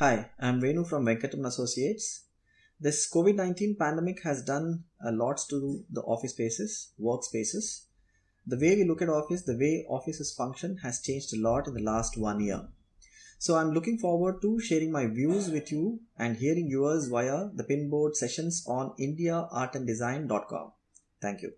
Hi, I'm Venu from Venkatam Associates. This COVID 19 pandemic has done a lot to the office spaces, workspaces. The way we look at office, the way offices function has changed a lot in the last one year. So I'm looking forward to sharing my views with you and hearing yours via the pinboard sessions on indiaartanddesign.com. Thank you.